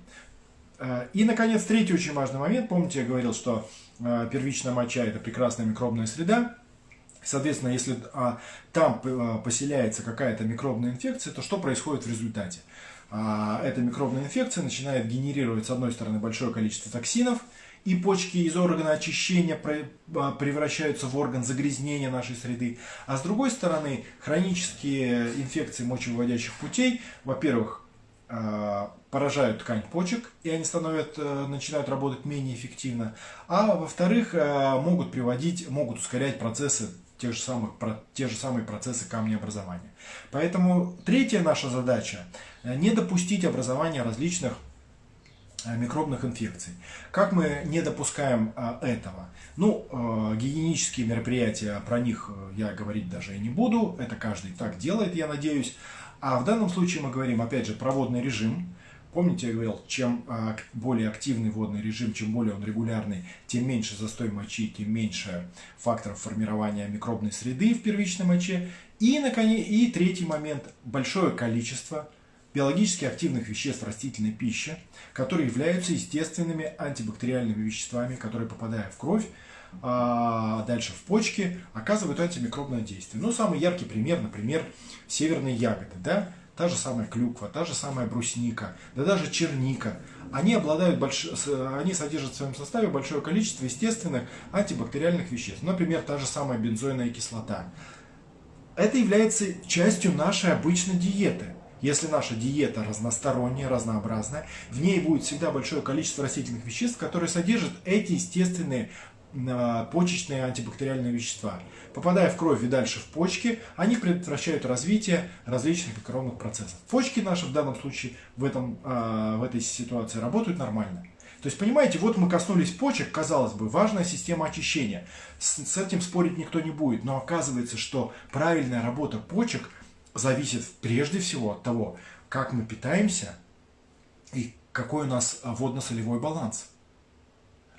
Э, и, наконец, третий очень важный момент. Помните, я говорил, что э, первичная моча – это прекрасная микробная среда. Соответственно, если а, там э, поселяется какая-то микробная инфекция, то что происходит в результате? А, эта микробная инфекция начинает генерировать, с одной стороны, большое количество токсинов – и почки из органа очищения а, превращаются в орган загрязнения нашей среды. А с другой стороны, хронические инфекции мочевыводящих путей, во-первых, а, поражают ткань почек, и они становят, э, начинают работать менее эффективно. А во-вторых, э, могут приводить, могут ускорять процессы тех же самых, те же самые процессы камнеобразования. Поэтому третья наша задача – не допустить образования различных Э, микробных инфекций. Как мы не допускаем а, этого? Ну, э, гигиенические мероприятия, про них э, я говорить даже и не буду, это каждый так делает, я надеюсь. А в данном случае мы говорим, опять же, про водный режим, Помните, я говорил, чем более активный водный режим, чем более он регулярный, тем меньше застой мочи, тем меньше факторов формирования микробной среды в первичной моче. И, наконец, и третий момент – большое количество биологически активных веществ растительной пищи, которые являются естественными антибактериальными веществами, которые, попадая в кровь, а дальше в почки, оказывают антимикробное действие. Ну, самый яркий пример, например, северные ягоды. Да? та же самая клюква, та же самая брусника, да даже черника, они обладают больш... они содержат в своем составе большое количество естественных антибактериальных веществ. Например, та же самая бензойная кислота. Это является частью нашей обычной диеты. Если наша диета разносторонняя, разнообразная, в ней будет всегда большое количество растительных веществ, которые содержат эти естественные почечные антибактериальные вещества. Попадая в кровь и дальше в почки, они предотвращают развитие различных микробных процессов. Почки наши в данном случае в, этом, а, в этой ситуации работают нормально. То есть, понимаете, вот мы коснулись почек, казалось бы, важная система очищения. С, с этим спорить никто не будет, но оказывается, что правильная работа почек зависит прежде всего от того, как мы питаемся и какой у нас водно-солевой баланс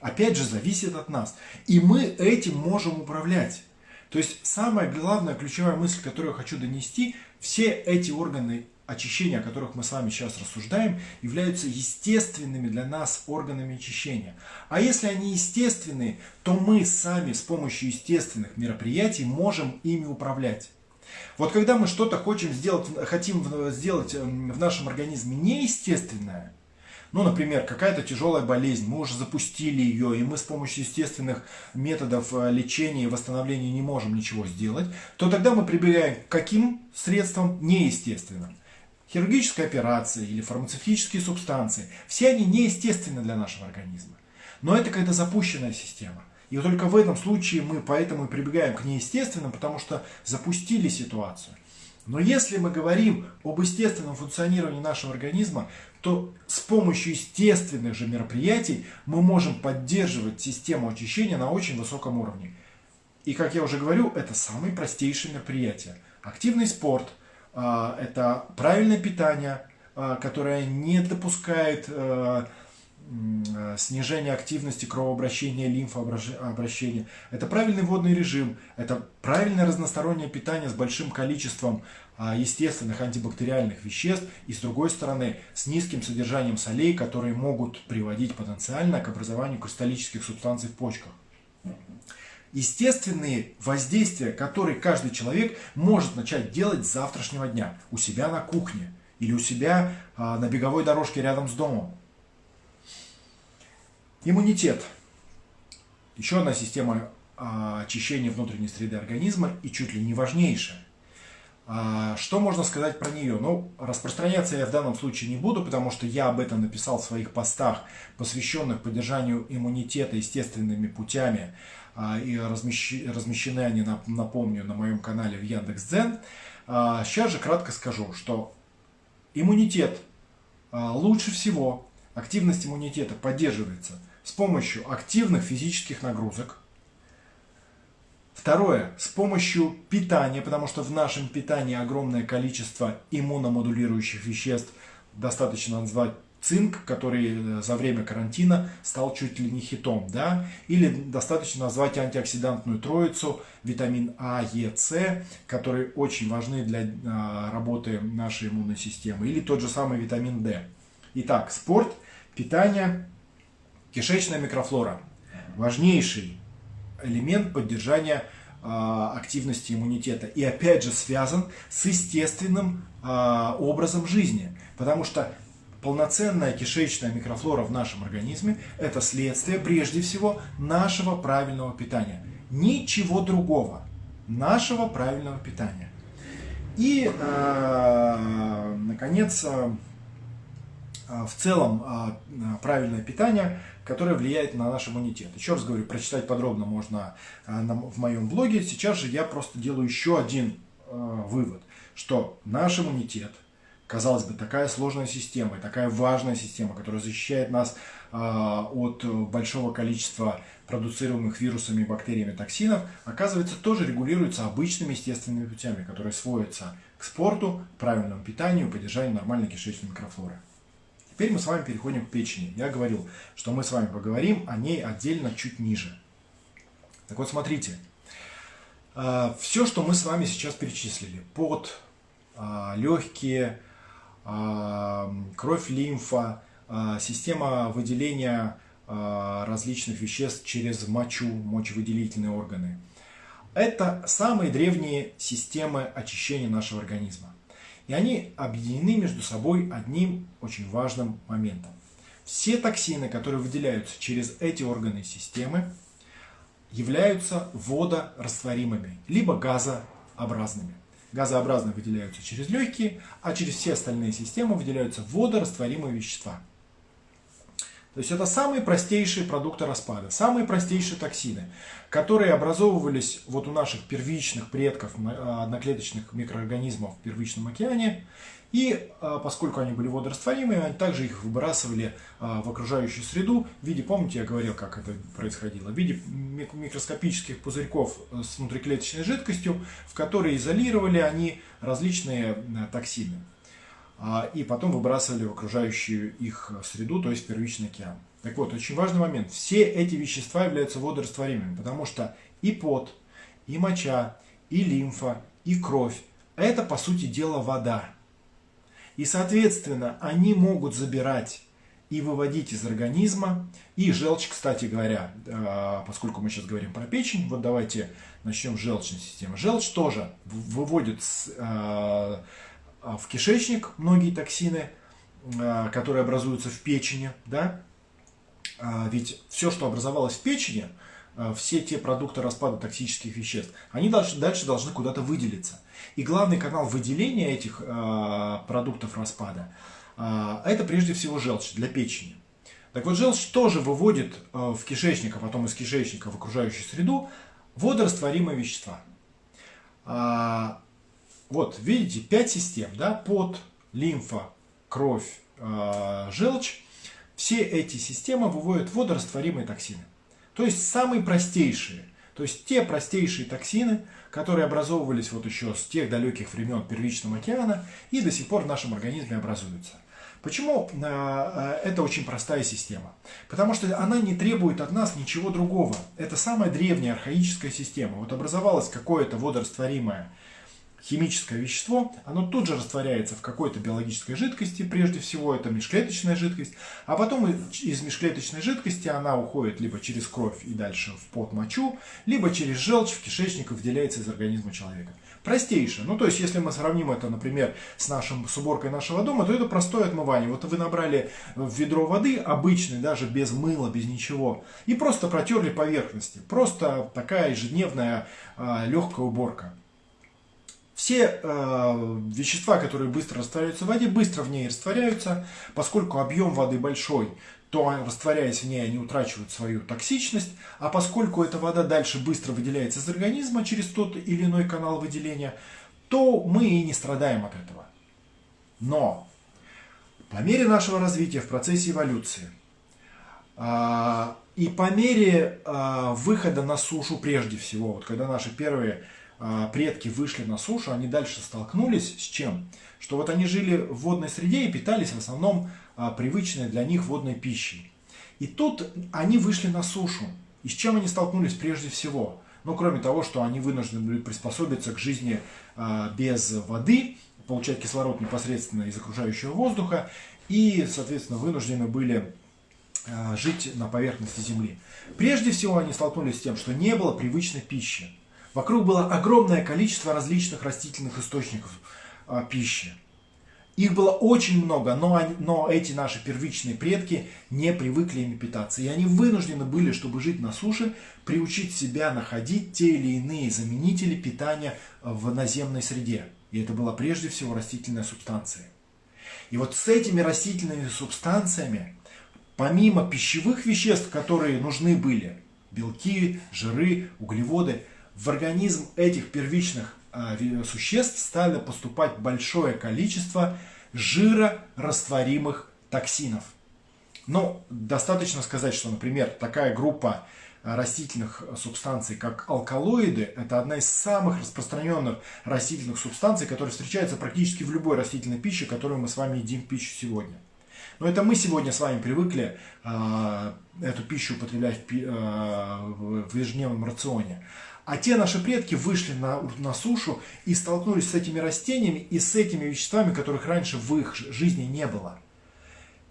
опять же, зависит от нас. И мы этим можем управлять. То есть самая главная ключевая мысль, которую я хочу донести, все эти органы очищения, о которых мы с вами сейчас рассуждаем, являются естественными для нас органами очищения. А если они естественные, то мы сами с помощью естественных мероприятий можем ими управлять. Вот когда мы что-то хотим сделать, хотим сделать эм, в нашем организме неестественное, ну, например, какая-то тяжелая болезнь, мы уже запустили ее, и мы с помощью естественных методов э, лечения и восстановления не можем ничего сделать, то тогда мы прибегаем к каким средствам неестественным? Хирургическая операция или фармацевтические субстанции. Все они неестественны для нашего организма. Но это когда запущенная система. И только в этом случае мы поэтому и прибегаем к неестественным, потому что запустили ситуацию. Но если мы говорим об естественном функционировании нашего организма, то с помощью естественных же мероприятий мы можем поддерживать систему очищения на очень высоком уровне. И, как я уже говорю, это самые простейшие мероприятия. Активный спорт, а, это правильное питание, а, которое не допускает а, снижения активности кровообращения, лимфообращения. Это правильный водный режим, это правильное разностороннее питание с большим количеством а, естественных антибактериальных веществ и, с другой стороны, с низким содержанием солей, которые могут приводить потенциально к образованию кристаллических субстанций в почках. Естественные воздействия, которые каждый человек может начать делать с завтрашнего дня у себя на кухне или у себя а, на беговой дорожке рядом с домом. Иммунитет. Еще одна система а, очищения внутренней среды организма и чуть ли не важнейшая. А, что можно сказать про нее? Ну, распространяться я в данном случае не буду, потому что я об этом написал в своих постах, посвященных поддержанию иммунитета естественными путями, а, и размещены они, напомню, на моем канале в Яндекс.Дзен. Сейчас же кратко скажу, что иммунитет лучше всего, активность иммунитета поддерживается с помощью активных физических нагрузок, Второе, с помощью питания, потому что в нашем питании огромное количество иммуномодулирующих веществ, достаточно назвать цинк, который э, за время карантина стал чуть ли не хитом, да, или достаточно назвать антиоксидантную троицу, витамин А, Е, С, которые очень важны для а, работы нашей иммунной системы, или тот же самый витамин D. Итак, спорт, питание, кишечная микрофлора. Важнейший элемент поддержания а, активности иммунитета. И опять же связан с естественным а, образом жизни. Потому что полноценная кишечная микрофлора в нашем организме – это следствие прежде всего нашего правильного питания. Ничего другого. Нашего правильного питания. И, э, наконец, в целом правильное питание – которая влияет на наш иммунитет. Еще раз говорю, прочитать подробно можно э, в моем блоге. Сейчас же я просто делаю еще один э, вывод, что наш иммунитет, казалось бы, такая сложная система, такая важная система, которая защищает нас э, от большого количества продуцируемых вирусами, бактериями, токсинов, оказывается, тоже регулируется обычными естественными путями, которые сводятся к спорту, правильному питанию, поддержанию нормальной кишечной микрофлоры. Теперь мы с вами переходим к печени. Я говорил, что мы с вами поговорим о ней отдельно чуть ниже. Так вот, смотрите. А, Все, что мы с вами сейчас перечислили, под, а, легкие, а, кровь, лимфа, система выделения различных веществ через мочу, мочевыделительные органы. Это самые древние системы очищения нашего организма. И они объединены между собой одним очень важным моментом. Все токсины, которые выделяются через эти органы системы, являются водорастворимыми, либо газообразными. Газообразные выделяются через легкие, а через все остальные системы выделяются водорастворимые вещества. То есть это самые простейшие продукты распада, самые простейшие токсины, которые образовывались вот у наших первичных предков, а, одноклеточных микроорганизмов в первичном океане. И а, поскольку они были водорастворимые, они также их выбрасывали а, в окружающую среду в виде, помните, я говорил, как это происходило, в виде микроскопических пузырьков с внутриклеточной жидкостью, в которые изолировали они различные токсины. А, и потом выбрасывали в окружающую их среду, то есть первичный океан. Так вот, очень важный момент. Все эти вещества являются водорастворимыми, потому что и пот, и моча, и лимфа, и кровь – это, по сути дела, вода. И, соответственно, они могут забирать и выводить из организма. И желчь, кстати говоря, а, поскольку мы сейчас говорим про печень, вот давайте начнем с желчной системы. Желчь тоже выводит а, в кишечник многие токсины, а, которые образуются в печени, да, а, ведь все, что образовалось в печени, все те продукты распада токсических веществ, они дальше, дальше должны куда-то выделиться. И главный канал выделения этих продуктов распада – это прежде всего желчь для печени. Так вот, желчь тоже выводит в кишечник, а потом из кишечника в окружающую среду водорастворимые вещества. Вот, видите, 5 систем, да, пот, лимфа, кровь, э, желчь. Все эти системы выводят водорастворимые токсины. То есть самые простейшие. То есть те простейшие токсины, которые образовывались вот еще с тех далеких времен первичного океана и до сих пор в нашем организме образуются. Почему э, э, это очень простая система? Потому что она не требует от нас ничего другого. Это самая древняя архаическая система. Вот образовалось какое-то водорастворимое химическое вещество, оно тут же растворяется в какой-то биологической жидкости, прежде всего это межклеточная жидкость, а потом из межклеточной жидкости она уходит либо через кровь и дальше в пот мочу, либо через желчь в кишечник и выделяется из организма человека. Простейшее. Ну, то есть, если мы сравним это, например, с, нашим, с уборкой нашего дома, то это простое отмывание. Вот вы набрали в ведро воды, обычной, даже без мыла, без ничего, и просто протерли поверхности. Просто такая ежедневная э, легкая уборка. Все э, вещества, которые быстро растворяются в воде, быстро в ней растворяются, поскольку объем воды большой, то растворяясь в ней, они утрачивают свою токсичность, а поскольку эта вода дальше быстро выделяется из организма через тот или иной канал выделения, то мы и не страдаем от этого. Но по мере нашего развития в процессе эволюции э, и по мере э, выхода на сушу прежде всего, вот когда наши первые предки вышли на сушу, они дальше столкнулись с чем? Что вот они жили в водной среде и питались в основном а, привычной для них водной пищей. И тут они вышли на сушу. И с чем они столкнулись прежде всего? Ну, кроме того, что они вынуждены были приспособиться к жизни а, без воды, получать кислород непосредственно из окружающего воздуха, и, соответственно, вынуждены были жить на поверхности Земли. Прежде всего они столкнулись с тем, что не было привычной пищи. Вокруг было огромное количество различных растительных источников а, пищи. Их было очень много, но, но эти наши первичные предки не привыкли ими питаться. И они вынуждены были, чтобы жить на суше, приучить себя находить те или иные заменители питания в наземной среде. И это была прежде всего растительная субстанция. И вот с этими растительными субстанциями, помимо пищевых веществ, которые нужны были, белки, жиры, углеводы, в организм этих первичных а, существ стали поступать большое количество жирорастворимых токсинов. Но достаточно сказать, что, например, такая группа а, растительных субстанций, как алкалоиды, это одна из самых распространенных растительных субстанций, которые встречаются практически в любой растительной пище, которую мы с вами едим в пищу сегодня. Но это мы сегодня с вами привыкли э, эту пищу употреблять в, э, в ежедневном рационе. А те наши предки вышли на, на сушу и столкнулись с этими растениями и с этими веществами, которых раньше в их жизни не было.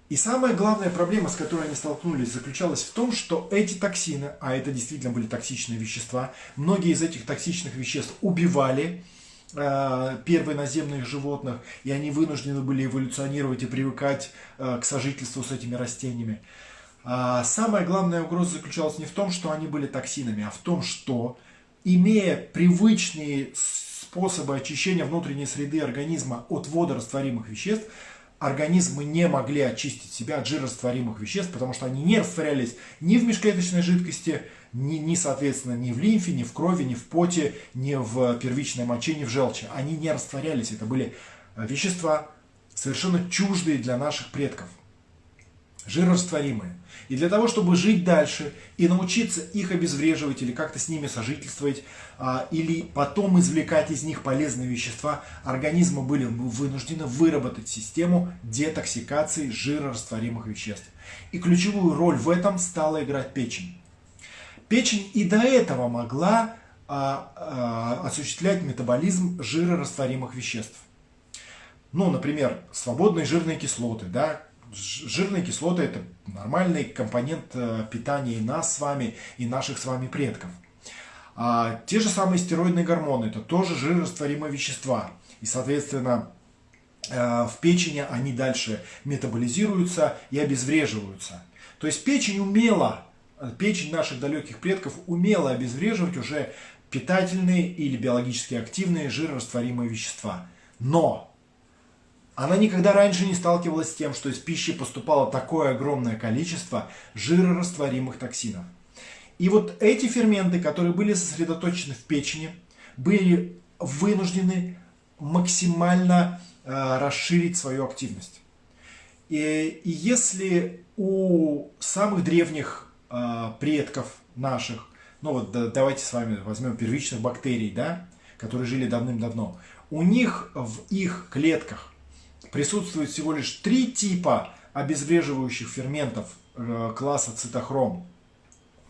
И самая главная проблема, с которой они столкнулись, заключалась в том, что эти токсины, а это действительно были токсичные вещества, многие из этих токсичных веществ убивали э, первые наземных животных, и они вынуждены были эволюционировать и привыкать э, к сожительству с этими растениями. А самая главная угроза заключалась не в том, что они были токсинами, а в том, что, имея привычные способы очищения внутренней среды организма от водорастворимых веществ, организмы не могли очистить себя от жирорастворимых веществ, потому что они не растворялись ни в межклеточной жидкости, ни, ни, соответственно, ни в лимфе, ни в крови, ни в поте, ни в первичной моче, ни в желчи. Они не растворялись. Это были э, вещества совершенно чуждые для наших предков жирорастворимые. И для того, чтобы жить дальше и научиться их обезвреживать или как-то с ними сожительствовать, а, или потом извлекать из них полезные вещества, организмы были вынуждены выработать систему детоксикации жирорастворимых веществ. И ключевую роль в этом стала играть печень. Печень и до этого могла а, а, осуществлять метаболизм жирорастворимых веществ. Ну, например, свободные жирные кислоты, да, жирные кислоты – это нормальный компонент э, питания и нас с вами, и наших с вами предков. А те же самые стероидные гормоны – это тоже жирорастворимые вещества. И, соответственно, э, в печени они дальше метаболизируются и обезвреживаются. То есть печень умела, печень наших далеких предков умела обезвреживать уже питательные или биологически активные жирорастворимые вещества. Но она никогда раньше не сталкивалась с тем, что из пищи поступало такое огромное количество жирорастворимых токсинов. И вот эти ферменты, которые были сосредоточены в печени, были вынуждены максимально э, расширить свою активность. И, и если у самых древних э, предков наших, ну вот да, давайте с вами возьмем первичных бактерий, да, которые жили давным-давно, у них в их клетках присутствует всего лишь три типа обезвреживающих ферментов э, класса цитохром.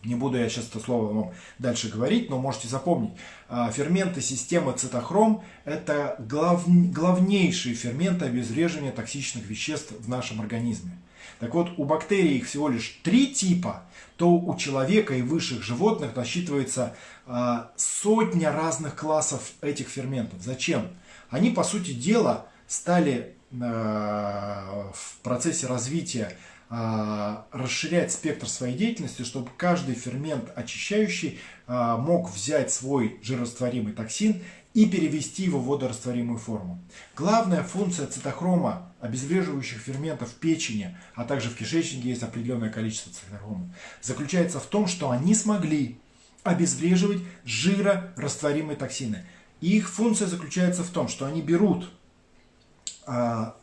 Не буду я сейчас это слово вам дальше говорить, но можете запомнить. А, ферменты системы цитохром – это глав... главнейшие ферменты обезвреживания токсичных веществ в нашем организме. Так вот, у бактерий их всего лишь три типа, то у человека и высших животных насчитывается а, сотня разных классов этих ферментов. Зачем? Они, по сути дела, стали в процессе развития э, расширять спектр своей деятельности, чтобы каждый фермент очищающий э, мог взять свой жирорастворимый токсин и перевести его в водорастворимую форму. Главная функция цитохрома, обезвреживающих ферментов в печени, а также в кишечнике есть определенное количество цитохрома, заключается в том, что они смогли обезвреживать жирорастворимые токсины. И их функция заключается в том, что они берут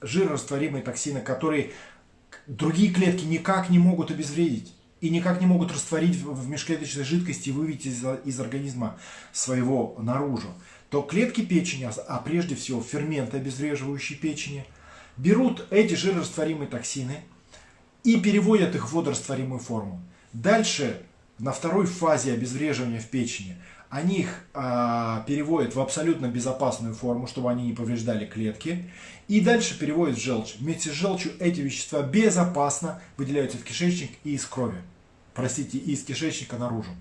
жирорастворимые токсины, которые другие клетки никак не могут обезвредить и никак не могут растворить в межклеточной жидкости и вывести из, из организма своего наружу, то клетки печени, а прежде всего ферменты, обезвреживающие печени, берут эти жирорастворимые токсины и переводят их в водорастворимую форму. Дальше, на второй фазе обезвреживания в печени, они их а, переводят в абсолютно безопасную форму, чтобы они не повреждали клетки. И дальше переводят в желчь. Вместе с желчью эти вещества безопасно выделяются в кишечник и из крови. Простите, из кишечника наружу.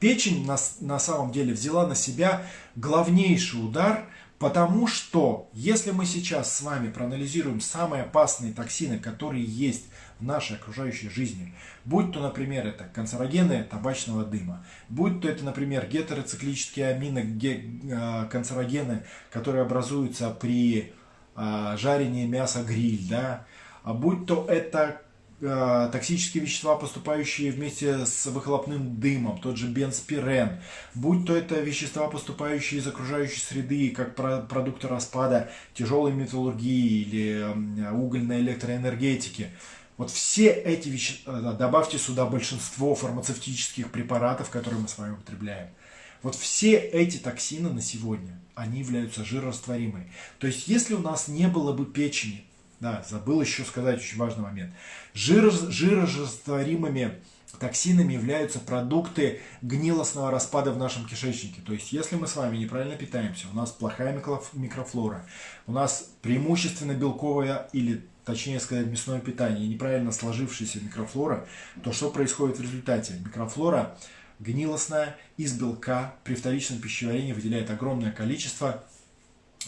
Печень на, на самом деле взяла на себя главнейший удар Потому что, если мы сейчас с вами проанализируем самые опасные токсины, которые есть в нашей окружающей жизни, будь то, например, это канцерогены табачного дыма, будь то это, например, гетероциклические аминоканцерогены, которые образуются при а, жарении мяса гриль, да, а будь то это Э, токсические вещества, поступающие вместе с выхлопным дымом, тот же бенспирен, будь то это вещества, поступающие из окружающей среды, как продукты распада тяжелой металлургии или угольной электроэнергетики. Вот все эти вещества, э, добавьте сюда большинство фармацевтических препаратов, которые мы с вами употребляем. Вот все эти токсины на сегодня, они являются жирорастворимыми. То есть, если у нас не было бы печени, Да, забыл еще сказать очень важный момент. Жир, жирорастворимыми токсинами являются продукты гнилостного распада в нашем кишечнике. То есть, если мы с вами неправильно питаемся, у нас плохая микрофлора, у нас преимущественно белковая или точнее сказать, мясное питание неправильно сложившаяся микрофлора, то что происходит в результате? Микрофлора гнилостная из белка при вторичном пищеварении выделяет огромное количество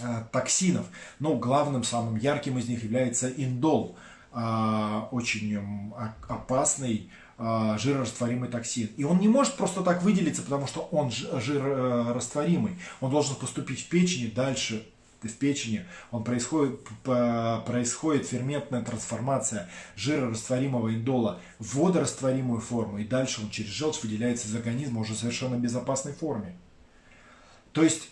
э, токсинов. Но главным, самым ярким из них является индол, э, очень опасный жирорастворимый токсин. И он не может просто так выделиться, потому что он жирорастворимый. Он должен поступить в печень дальше в печени, он происходит, происходит ферментная трансформация жирорастворимого индола в водорастворимую форму, и дальше он через желчь выделяется из организма уже в совершенно безопасной форме. То есть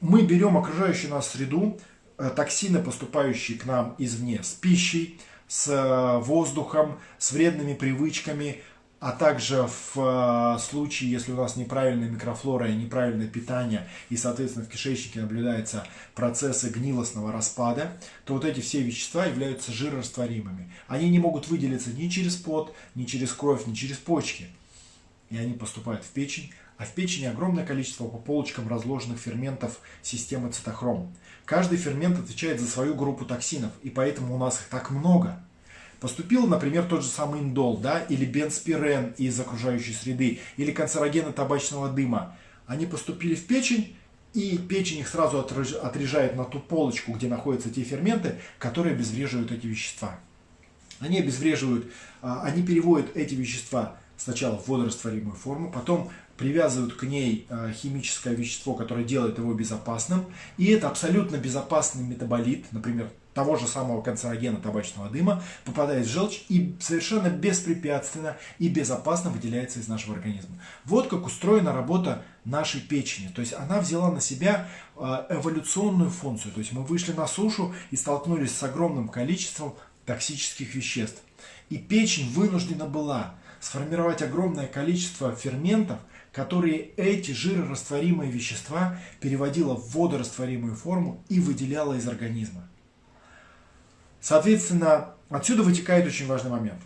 мы берем окружающую нас среду, э, токсины, поступающие к нам извне, с пищей, с э, воздухом, с вредными привычками, а также в э, случае, если у нас неправильная микрофлора и неправильное питание, и, соответственно, в кишечнике наблюдаются процессы гнилостного распада, то вот эти все вещества являются жирорастворимыми. Они не могут выделиться ни через пот, ни через кровь, ни через почки. И они поступают в печень, а в печени огромное количество по полочкам разложенных ферментов системы цитохром. Каждый фермент отвечает за свою группу токсинов, и поэтому у нас их так много – Поступил, например, тот же самый индол, да, или бенспирен из окружающей среды, или канцерогены табачного дыма. Они поступили в печень, и печень их сразу отрежает на ту полочку, где находятся те ферменты, которые обезвреживают эти вещества. Они обезвреживают, а, они переводят эти вещества сначала в водорастворимую форму, потом привязывают к ней а, химическое вещество, которое делает его безопасным. И это абсолютно безопасный метаболит, например, того же самого канцерогена табачного дыма, попадает в желчь и совершенно беспрепятственно и безопасно выделяется из нашего организма. Вот как устроена работа нашей печени. То есть она взяла на себя а, эволюционную функцию. То есть мы вышли на сушу и столкнулись с огромным количеством токсических веществ. И печень вынуждена была сформировать огромное количество ферментов, которые эти жирорастворимые вещества переводила в водорастворимую форму и выделяла из организма. Соответственно, отсюда вытекает очень важный момент.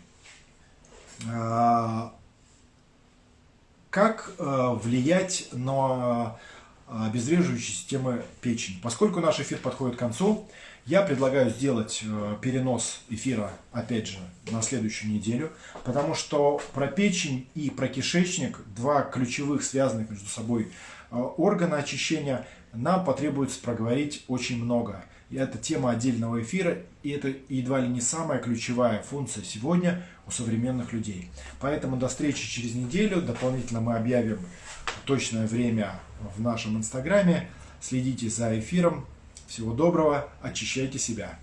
А, как а, влиять на а, обезвреживающие системы печени? Поскольку наш эфир подходит к концу, я предлагаю сделать перенос эфира, опять же, на следующую неделю, потому что про печень и про кишечник, два ключевых связанных между собой органа очищения, нам потребуется проговорить очень много. И это тема отдельного эфира, и это едва ли не самая ключевая функция сегодня у современных людей. Поэтому до встречи через неделю. Дополнительно мы объявим точное время в нашем инстаграме. Следите за эфиром. Всего доброго, очищайте себя.